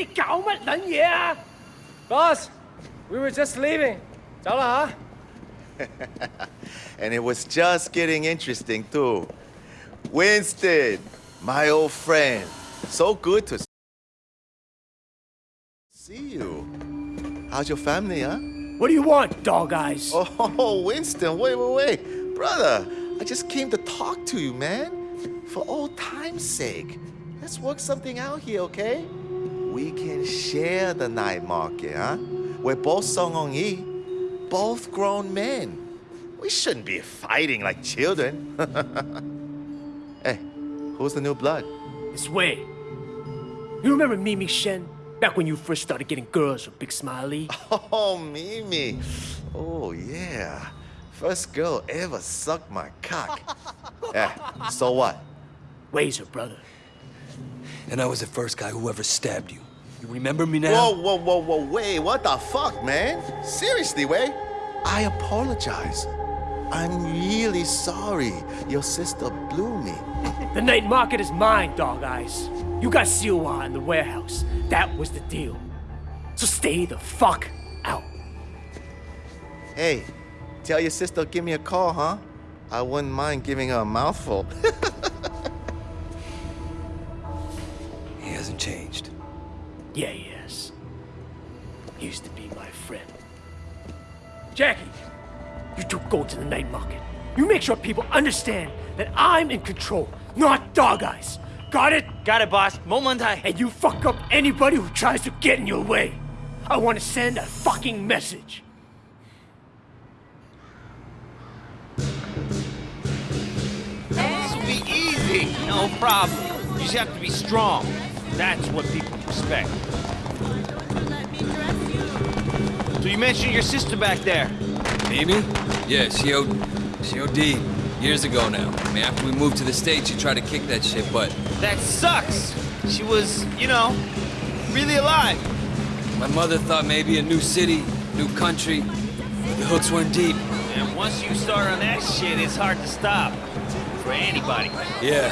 你搞乜撚嘢啊 Boss, we were just leaving. 走啦吓。 And it was just getting interesting, too. Winston, my old friend. So good to see you. How's your family, huh? What do you want, dog eyes? Oh, Winston, wait, wait, wait. Brother, I just came to talk to you, man. For old time's sake. Let's work something out here, okay? We can share the night market, huh? We're both Sun On Yee, both grown men. We shouldn't be fighting like children. hey, who's the new blood? This way. You remember Mimi Shen? Back when you first started getting girls with Big Smile Lee? Oh, Mimi. Oh, yeah. First girl ever sucked my cock. yeah, so what? Where's her brother? And I was the first guy who ever stabbed you. You remember me now? Whoa, whoa, whoa, whoa, wait, what the fuck, man? Seriously, Wei? I apologize. I'm really sorry your sister blew me. The night market is mine, dog eyes. You got Siwa in the warehouse. That was the deal. So stay the fuck out. Hey, tell your sister give me a call, huh? I wouldn't mind giving her a mouthful. changed. Yeah, yes. Used to be my friend. Jackie, you two go to the night market. You make sure people understand that I'm in control, not dog eyes. Got it? Got it, boss. Momentai. And you fuck up anybody who tries to get in your way. I want to send a fucking message. This will be easy. No problem. You just have to be strong. That's what people respect. So you mentioned your sister back there. Mimi? Yeah, she O... She OD'd years ago now. I mean, after we moved to the States, she tried to kick that shit, but That sucks. She was, you know, really alive. my mother thought maybe a new city, new country. The hooks weren't deep. And once you start on that shit, it's hard to stop. For anybody. Yeah,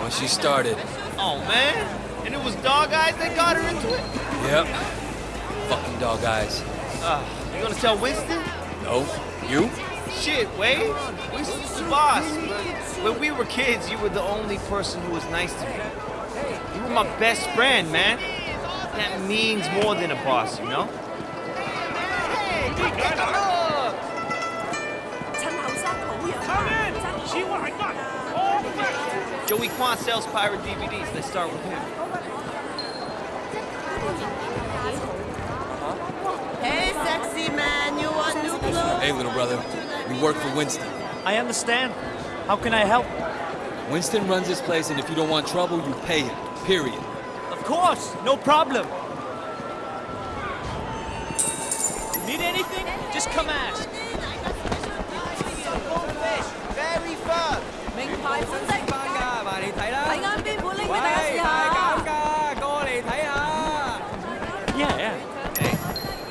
once she started. Oh, man. And it was dog eyes that got her into it? Yep. Fucking dog eyes. Uh, you gonna tell Winston? No? You? Shit, Wade. Winston's the boss. But when we were kids, you were the only person who was nice to me. You were my best friend, man. That means more than a boss, you know? Joey Quan sells pirate DVDs. They start with him. Hey, sexy man, you want new clothes? Hey, little brother, we work for Winston. I understand. How can I help? Winston runs this place, and if you don't want trouble, you pay him. Period. Of course, no problem. Need anything? Just come ask. Very fun. Make pies and 睇啱边款拎俾大家试下。 Yeah, yeah. Hey,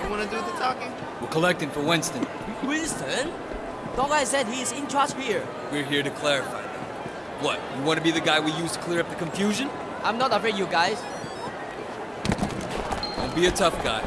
you wanna do the talking? We're collecting for Winston. Winston? Dog guy said he's in charge here. We're here to clarify that. What, you want to be the guy we use to clear up the confusion? I'm not afraid you guys. Don't be a tough guy.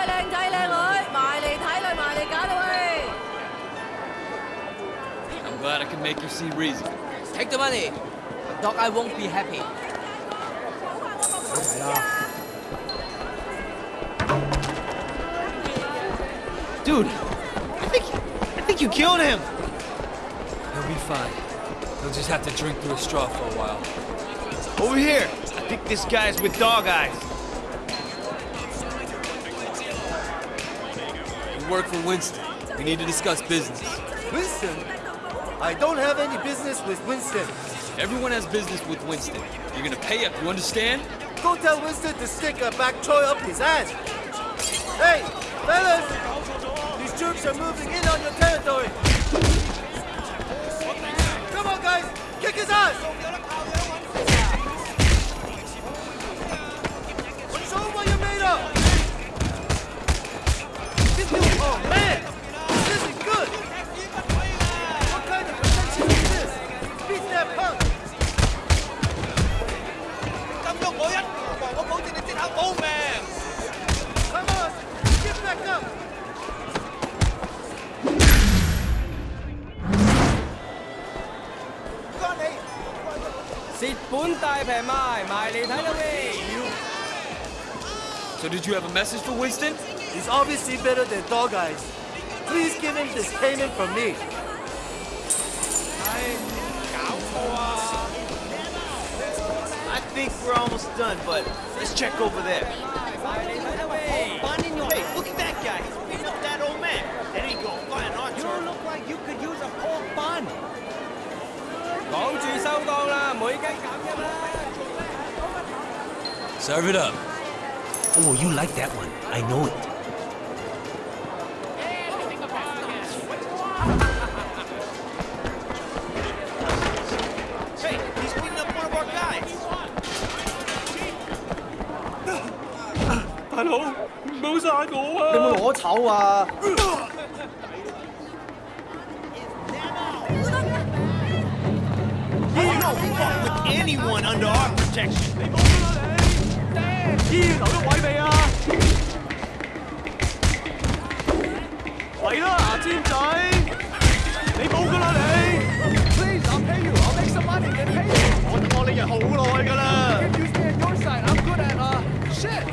各位靓仔靓女，埋嚟睇啦，埋嚟搞啦喂！ I'm glad I can make you see reason. Take the money. Dog, I won't be happy. Dude, I think, I think you killed him. He'll be fine. He'll just have to drink through a straw for a while. Over here. I think this guy's with dog eyes. Work for Winston. We need to discuss business. Winston? I don't have any business with Winston. Everyone has business with Winston. You're gonna pay up, you understand? Go tell Winston to stick a back toy up his ass. Hey, fellas! These troops are moving in on your territory. Come on, guys! Kick his ass! 蚀本大平卖，埋嚟睇啦喂！ So did you have a message for Winston? He's obviously better than Dog Eyes. Please give him this payment from me. I think we're almost done, but let's check over there. Serve it up. Oh, you like that one. I know it. Hey, he's beating up one of our guys. 大佬，唔好杀我啊！你有冇攞筹啊？ You don't fuck with anyone under our protection. 医院留咗位未啊？嚟啦，牙尖仔！你冇噶啦你！Please, I'll pay you. I'll make some money and pay you. 我等我你人好耐噶啦。You stay on your side. I'm good at uh shit.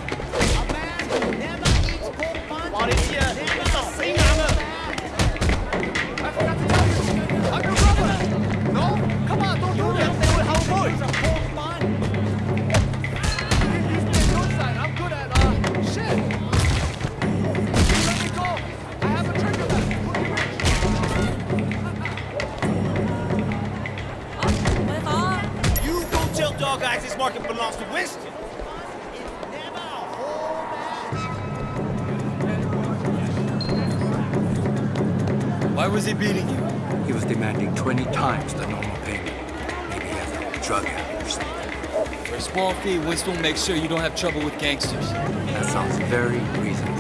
Tell this market belongs to Winston. Why was he beating you? He was demanding 20 times the normal payment. Maybe he has a drug habit or something. For a small fee, Winston will make sure you don't have trouble with gangsters. That sounds very reasonable.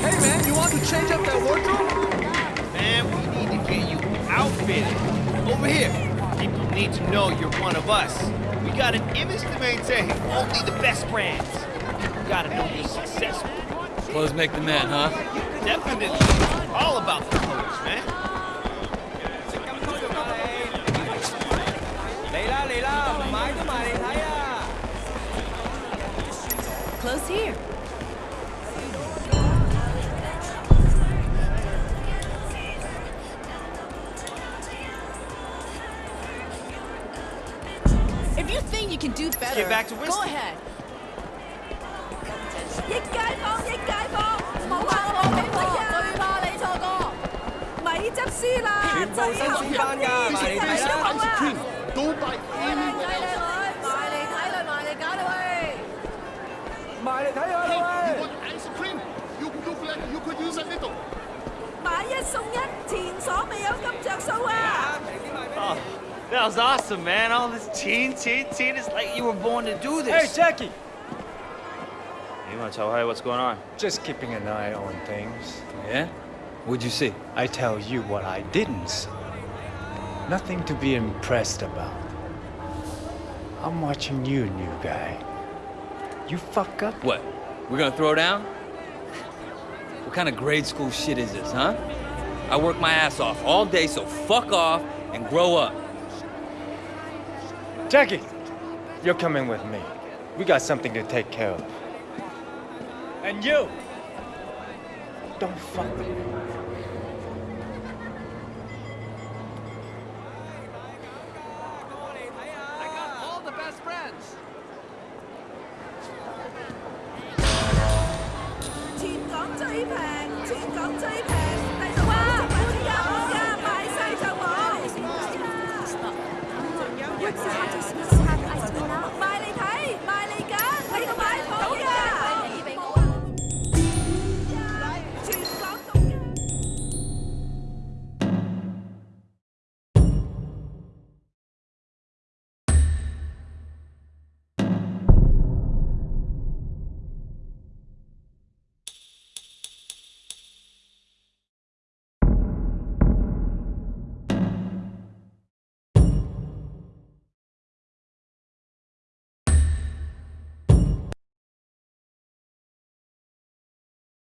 Hey man, you want to change up that wardrobe? Man, we need to get you outfitted. Over here. Need to know you're one of us. We got an image to maintain. Only the best brands. You gotta know you're successful. Clothes make the man, huh? Definitely. All about the clothes, man. you think you can do better, get back to go Winston. ahead. 益街坊，益街坊，冇话我俾我最怕你错过，咪执输啦！全部新鲜班㗎埋嚟睇啦都卖靓仔靓女，埋嚟睇啦，埋嚟搞啦喂！埋嚟睇下啦喂！ 买一送一，前所未有咁着数啊！ That was awesome, man. All this teen, teen, teen. It's like you were born to do this. Hey this. Jackie! you want to tell her what's going on? Just keeping an eye on things. Yeah? What'd you see? I tell you what I didn't see. Nothing to be impressed about. I'm watching you, new guy. You fuck up, What? We're gonna throw down? What kind of grade school shit is this, huh? I work my ass off all day, so fuck off and grow up. Jackie, you're coming with me. We got something to take care of. And you, don't fuck with me.